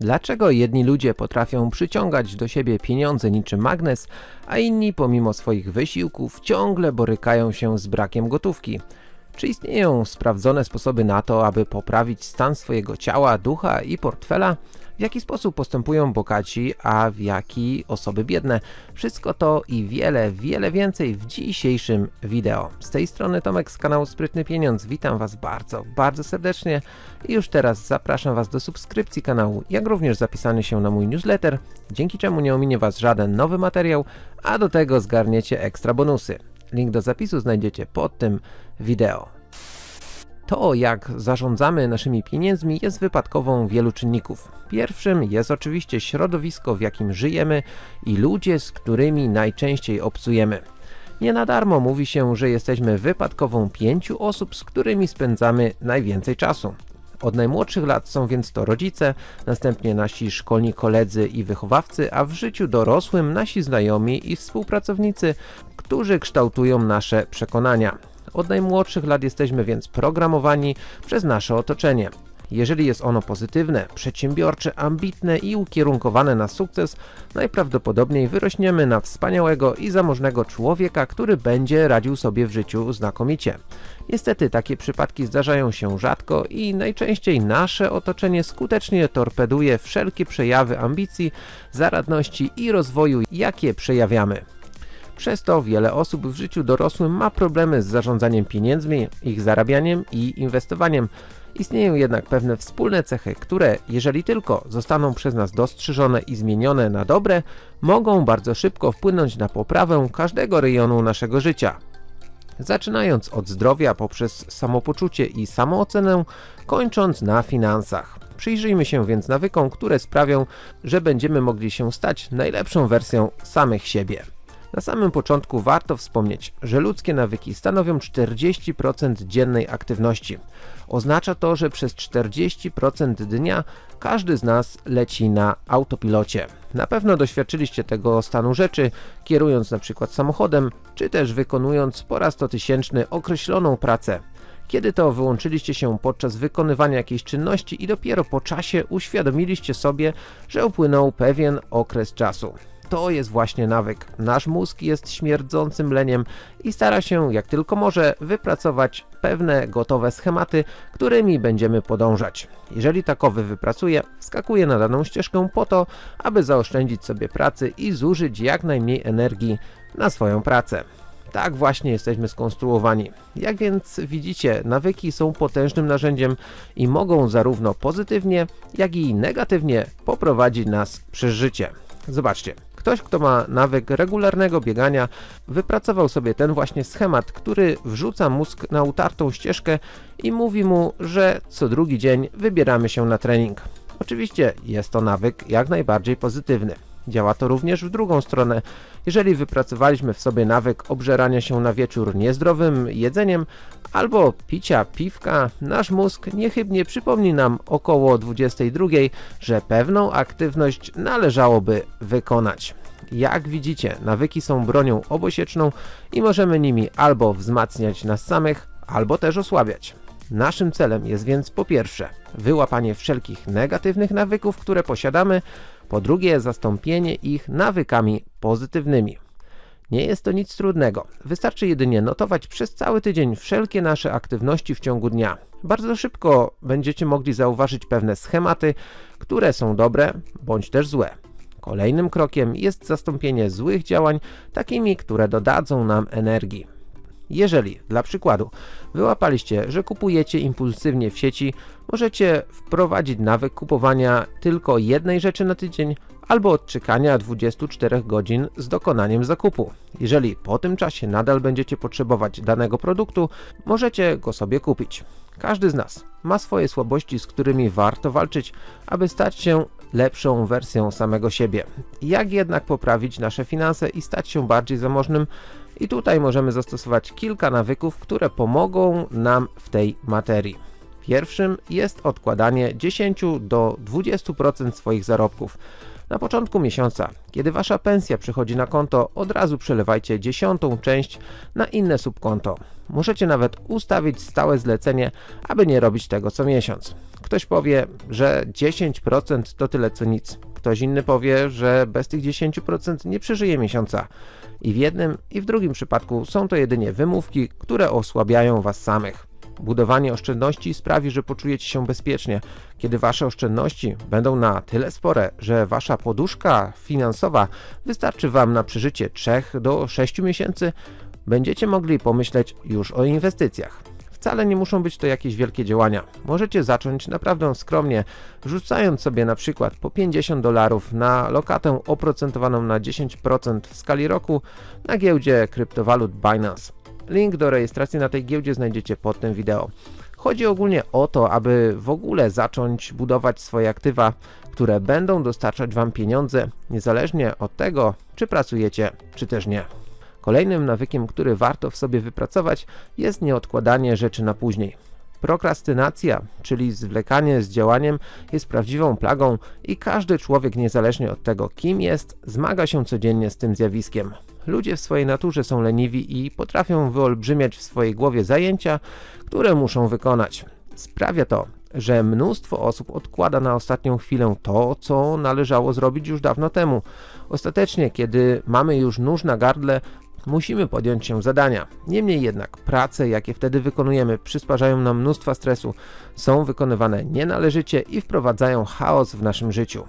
Dlaczego jedni ludzie potrafią przyciągać do siebie pieniądze niczym magnes, a inni pomimo swoich wysiłków ciągle borykają się z brakiem gotówki? Czy istnieją sprawdzone sposoby na to, aby poprawić stan swojego ciała, ducha i portfela? W jaki sposób postępują bogaci, a w jaki osoby biedne? Wszystko to i wiele, wiele więcej w dzisiejszym wideo. Z tej strony Tomek z kanału Sprytny Pieniądz. Witam Was bardzo, bardzo serdecznie i już teraz zapraszam Was do subskrypcji kanału, jak również zapisania się na mój newsletter, dzięki czemu nie ominie Was żaden nowy materiał, a do tego zgarniecie ekstra bonusy. Link do zapisu znajdziecie pod tym wideo. To, jak zarządzamy naszymi pieniędzmi jest wypadkową wielu czynników. Pierwszym jest oczywiście środowisko, w jakim żyjemy i ludzie, z którymi najczęściej obcujemy. Nie na darmo mówi się, że jesteśmy wypadkową pięciu osób, z którymi spędzamy najwięcej czasu. Od najmłodszych lat są więc to rodzice, następnie nasi szkolni koledzy i wychowawcy, a w życiu dorosłym nasi znajomi i współpracownicy, którzy kształtują nasze przekonania. Od najmłodszych lat jesteśmy więc programowani przez nasze otoczenie. Jeżeli jest ono pozytywne, przedsiębiorcze, ambitne i ukierunkowane na sukces, najprawdopodobniej wyrośniemy na wspaniałego i zamożnego człowieka, który będzie radził sobie w życiu znakomicie. Niestety takie przypadki zdarzają się rzadko i najczęściej nasze otoczenie skutecznie torpeduje wszelkie przejawy ambicji, zaradności i rozwoju, jakie przejawiamy. Przez to wiele osób w życiu dorosłym ma problemy z zarządzaniem pieniędzmi, ich zarabianiem i inwestowaniem. Istnieją jednak pewne wspólne cechy, które, jeżeli tylko zostaną przez nas dostrzeżone i zmienione na dobre, mogą bardzo szybko wpłynąć na poprawę każdego rejonu naszego życia. Zaczynając od zdrowia poprzez samopoczucie i samoocenę, kończąc na finansach. Przyjrzyjmy się więc nawykom, które sprawią, że będziemy mogli się stać najlepszą wersją samych siebie. Na samym początku warto wspomnieć, że ludzkie nawyki stanowią 40% dziennej aktywności. Oznacza to, że przez 40% dnia każdy z nas leci na autopilocie. Na pewno doświadczyliście tego stanu rzeczy, kierując na przykład samochodem, czy też wykonując po raz to tysięczny określoną pracę. Kiedy to wyłączyliście się podczas wykonywania jakiejś czynności i dopiero po czasie uświadomiliście sobie, że upłynął pewien okres czasu to jest właśnie nawyk. Nasz mózg jest śmierdzącym leniem i stara się jak tylko może wypracować pewne gotowe schematy, którymi będziemy podążać. Jeżeli takowy wypracuje, wskakuje na daną ścieżkę po to, aby zaoszczędzić sobie pracy i zużyć jak najmniej energii na swoją pracę. Tak właśnie jesteśmy skonstruowani. Jak więc widzicie, nawyki są potężnym narzędziem i mogą zarówno pozytywnie, jak i negatywnie poprowadzić nas przez życie. Zobaczcie, Ktoś, kto ma nawyk regularnego biegania, wypracował sobie ten właśnie schemat, który wrzuca mózg na utartą ścieżkę i mówi mu, że co drugi dzień wybieramy się na trening. Oczywiście jest to nawyk jak najbardziej pozytywny. Działa to również w drugą stronę. Jeżeli wypracowaliśmy w sobie nawyk obżerania się na wieczór niezdrowym jedzeniem albo picia piwka, nasz mózg niechybnie przypomni nam około 22, że pewną aktywność należałoby wykonać. Jak widzicie, nawyki są bronią obosieczną i możemy nimi albo wzmacniać nas samych, albo też osłabiać. Naszym celem jest więc po pierwsze wyłapanie wszelkich negatywnych nawyków, które posiadamy, po drugie zastąpienie ich nawykami pozytywnymi. Nie jest to nic trudnego, wystarczy jedynie notować przez cały tydzień wszelkie nasze aktywności w ciągu dnia. Bardzo szybko będziecie mogli zauważyć pewne schematy, które są dobre bądź też złe. Kolejnym krokiem jest zastąpienie złych działań takimi, które dodadzą nam energii. Jeżeli, dla przykładu, wyłapaliście, że kupujecie impulsywnie w sieci, możecie wprowadzić nawyk kupowania tylko jednej rzeczy na tydzień albo odczekania 24 godzin z dokonaniem zakupu. Jeżeli po tym czasie nadal będziecie potrzebować danego produktu, możecie go sobie kupić. Każdy z nas ma swoje słabości, z którymi warto walczyć, aby stać się lepszą wersją samego siebie. Jak jednak poprawić nasze finanse i stać się bardziej zamożnym? I tutaj możemy zastosować kilka nawyków, które pomogą nam w tej materii. Pierwszym jest odkładanie 10 do 20% swoich zarobków. Na początku miesiąca, kiedy wasza pensja przychodzi na konto, od razu przelewajcie dziesiątą część na inne subkonto. Możecie nawet ustawić stałe zlecenie, aby nie robić tego co miesiąc. Ktoś powie, że 10% to tyle co nic. Ktoś inny powie, że bez tych 10% nie przeżyje miesiąca. I w jednym i w drugim przypadku są to jedynie wymówki, które osłabiają was samych. Budowanie oszczędności sprawi, że poczujecie się bezpiecznie. Kiedy wasze oszczędności będą na tyle spore, że wasza poduszka finansowa wystarczy wam na przeżycie 3 do 6 miesięcy, będziecie mogli pomyśleć już o inwestycjach. Wcale nie muszą być to jakieś wielkie działania. Możecie zacząć naprawdę skromnie, rzucając sobie na przykład po 50 dolarów na lokatę oprocentowaną na 10% w skali roku na giełdzie kryptowalut Binance. Link do rejestracji na tej giełdzie znajdziecie pod tym wideo. Chodzi ogólnie o to, aby w ogóle zacząć budować swoje aktywa, które będą dostarczać Wam pieniądze, niezależnie od tego, czy pracujecie, czy też nie. Kolejnym nawykiem, który warto w sobie wypracować, jest nieodkładanie rzeczy na później. Prokrastynacja, czyli zwlekanie z działaniem, jest prawdziwą plagą i każdy człowiek, niezależnie od tego, kim jest, zmaga się codziennie z tym zjawiskiem. Ludzie w swojej naturze są leniwi i potrafią wyolbrzymiać w swojej głowie zajęcia, które muszą wykonać. Sprawia to, że mnóstwo osób odkłada na ostatnią chwilę to, co należało zrobić już dawno temu. Ostatecznie, kiedy mamy już nóż na gardle, musimy podjąć się zadania. Niemniej jednak prace, jakie wtedy wykonujemy, przysparzają nam mnóstwa stresu, są wykonywane nienależycie i wprowadzają chaos w naszym życiu.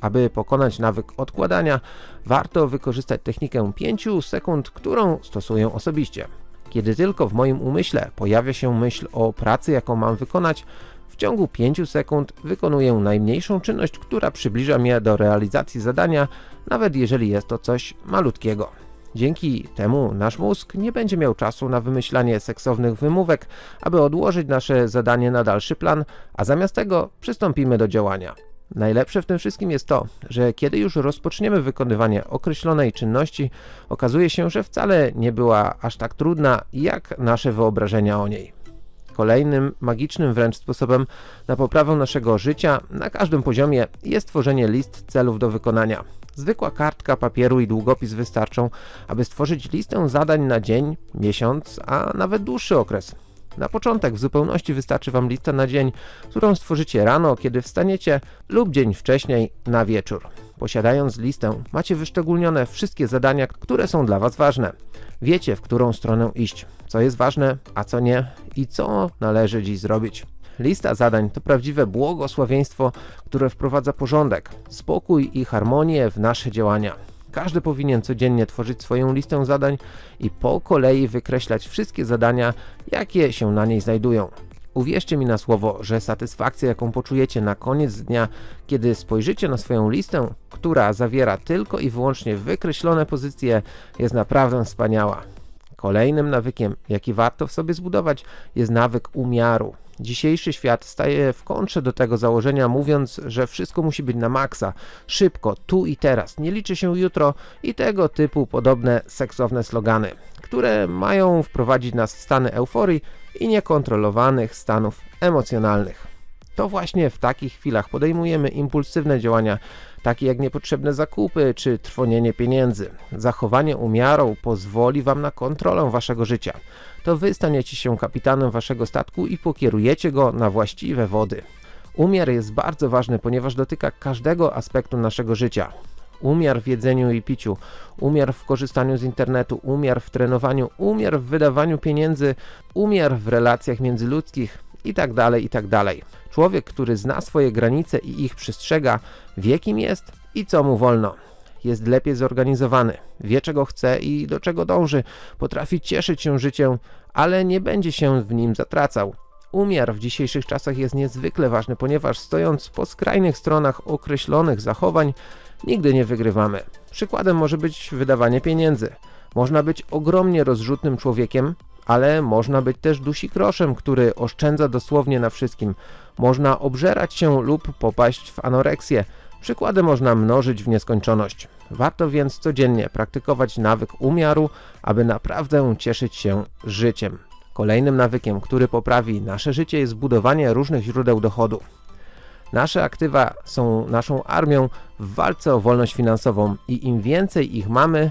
Aby pokonać nawyk odkładania, warto wykorzystać technikę 5 sekund, którą stosuję osobiście. Kiedy tylko w moim umyśle pojawia się myśl o pracy, jaką mam wykonać, w ciągu 5 sekund wykonuję najmniejszą czynność, która przybliża mnie do realizacji zadania, nawet jeżeli jest to coś malutkiego. Dzięki temu nasz mózg nie będzie miał czasu na wymyślanie seksownych wymówek, aby odłożyć nasze zadanie na dalszy plan, a zamiast tego przystąpimy do działania. Najlepsze w tym wszystkim jest to, że kiedy już rozpoczniemy wykonywanie określonej czynności, okazuje się, że wcale nie była aż tak trudna, jak nasze wyobrażenia o niej. Kolejnym magicznym wręcz sposobem na poprawę naszego życia na każdym poziomie jest tworzenie list celów do wykonania. Zwykła kartka papieru i długopis wystarczą, aby stworzyć listę zadań na dzień, miesiąc, a nawet dłuższy okres. Na początek w zupełności wystarczy Wam lista na dzień, którą stworzycie rano, kiedy wstaniecie lub dzień wcześniej na wieczór. Posiadając listę, macie wyszczególnione wszystkie zadania, które są dla Was ważne. Wiecie, w którą stronę iść, co jest ważne, a co nie i co należy dziś zrobić. Lista zadań to prawdziwe błogosławieństwo, które wprowadza porządek, spokój i harmonię w nasze działania. Każdy powinien codziennie tworzyć swoją listę zadań i po kolei wykreślać wszystkie zadania, jakie się na niej znajdują. Uwierzcie mi na słowo, że satysfakcja jaką poczujecie na koniec dnia, kiedy spojrzycie na swoją listę, która zawiera tylko i wyłącznie wykreślone pozycje, jest naprawdę wspaniała. Kolejnym nawykiem, jaki warto w sobie zbudować, jest nawyk umiaru. Dzisiejszy świat staje w kontrze do tego założenia, mówiąc, że wszystko musi być na maksa, szybko, tu i teraz, nie liczy się jutro i tego typu podobne seksowne slogany, które mają wprowadzić nas w stany euforii i niekontrolowanych stanów emocjonalnych. To właśnie w takich chwilach podejmujemy impulsywne działania, takie jak niepotrzebne zakupy czy trwonienie pieniędzy. Zachowanie umiaru pozwoli Wam na kontrolę Waszego życia. To Wy staniecie się kapitanem Waszego statku i pokierujecie go na właściwe wody. Umiar jest bardzo ważny, ponieważ dotyka każdego aspektu naszego życia. Umiar w jedzeniu i piciu, umiar w korzystaniu z internetu, umiar w trenowaniu, umiar w wydawaniu pieniędzy, umiar w relacjach międzyludzkich itd., tak itd. Człowiek, który zna swoje granice i ich przestrzega, wie kim jest i co mu wolno. Jest lepiej zorganizowany, wie czego chce i do czego dąży, potrafi cieszyć się życiem, ale nie będzie się w nim zatracał. Umiar w dzisiejszych czasach jest niezwykle ważny, ponieważ stojąc po skrajnych stronach określonych zachowań, nigdy nie wygrywamy. Przykładem może być wydawanie pieniędzy. Można być ogromnie rozrzutnym człowiekiem, ale można być też dusikroszem, który oszczędza dosłownie na wszystkim. Można obżerać się lub popaść w anoreksję. Przykłady można mnożyć w nieskończoność. Warto więc codziennie praktykować nawyk umiaru, aby naprawdę cieszyć się życiem. Kolejnym nawykiem, który poprawi nasze życie jest budowanie różnych źródeł dochodu. Nasze aktywa są naszą armią w walce o wolność finansową i im więcej ich mamy,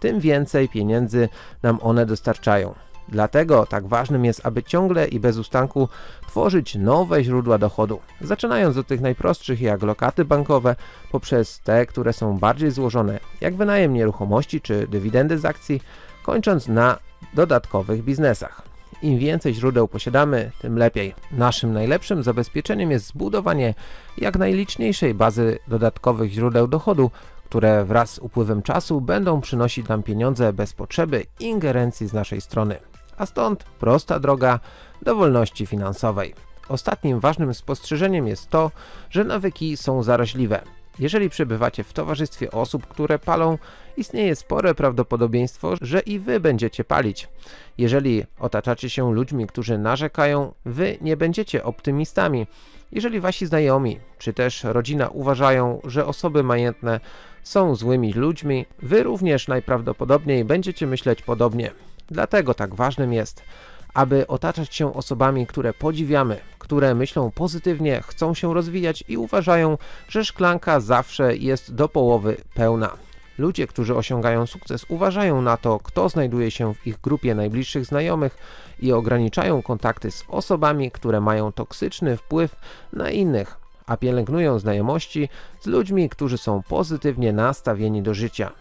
tym więcej pieniędzy nam one dostarczają. Dlatego tak ważnym jest, aby ciągle i bez ustanku tworzyć nowe źródła dochodu, zaczynając od tych najprostszych jak lokaty bankowe, poprzez te, które są bardziej złożone, jak wynajem nieruchomości czy dywidendy z akcji, kończąc na dodatkowych biznesach. Im więcej źródeł posiadamy, tym lepiej. Naszym najlepszym zabezpieczeniem jest zbudowanie jak najliczniejszej bazy dodatkowych źródeł dochodu, które wraz z upływem czasu będą przynosić nam pieniądze bez potrzeby ingerencji z naszej strony. A stąd prosta droga do wolności finansowej. Ostatnim ważnym spostrzeżeniem jest to, że nawyki są zaraźliwe. Jeżeli przebywacie w towarzystwie osób, które palą, istnieje spore prawdopodobieństwo, że i wy będziecie palić. Jeżeli otaczacie się ludźmi, którzy narzekają, wy nie będziecie optymistami. Jeżeli wasi znajomi, czy też rodzina uważają, że osoby majętne są złymi ludźmi, wy również najprawdopodobniej będziecie myśleć podobnie. Dlatego tak ważnym jest, aby otaczać się osobami, które podziwiamy, które myślą pozytywnie, chcą się rozwijać i uważają, że szklanka zawsze jest do połowy pełna. Ludzie, którzy osiągają sukces, uważają na to, kto znajduje się w ich grupie najbliższych znajomych i ograniczają kontakty z osobami, które mają toksyczny wpływ na innych, a pielęgnują znajomości z ludźmi, którzy są pozytywnie nastawieni do życia.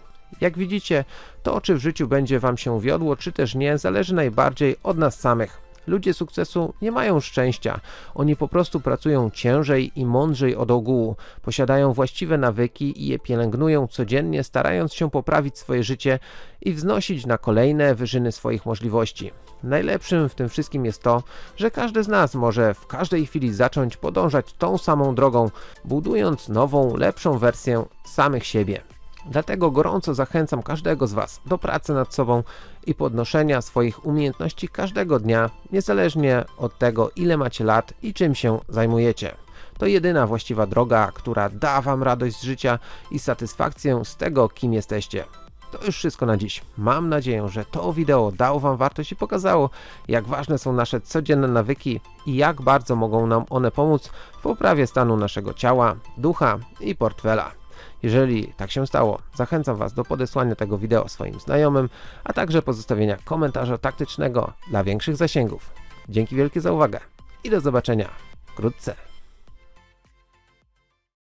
Jak widzicie, to czy w życiu będzie Wam się wiodło, czy też nie, zależy najbardziej od nas samych. Ludzie sukcesu nie mają szczęścia, oni po prostu pracują ciężej i mądrzej od ogółu, posiadają właściwe nawyki i je pielęgnują codziennie, starając się poprawić swoje życie i wznosić na kolejne wyżyny swoich możliwości. Najlepszym w tym wszystkim jest to, że każdy z nas może w każdej chwili zacząć podążać tą samą drogą, budując nową, lepszą wersję samych siebie. Dlatego gorąco zachęcam każdego z Was do pracy nad sobą i podnoszenia swoich umiejętności każdego dnia, niezależnie od tego ile macie lat i czym się zajmujecie. To jedyna właściwa droga, która da Wam radość z życia i satysfakcję z tego, kim jesteście. To już wszystko na dziś. Mam nadzieję, że to wideo dało Wam wartość i pokazało, jak ważne są nasze codzienne nawyki i jak bardzo mogą nam one pomóc w poprawie stanu naszego ciała, ducha i portfela. Jeżeli tak się stało, zachęcam Was do podesłania tego wideo swoim znajomym, a także pozostawienia komentarza taktycznego dla większych zasięgów. Dzięki wielkie za uwagę i do zobaczenia wkrótce.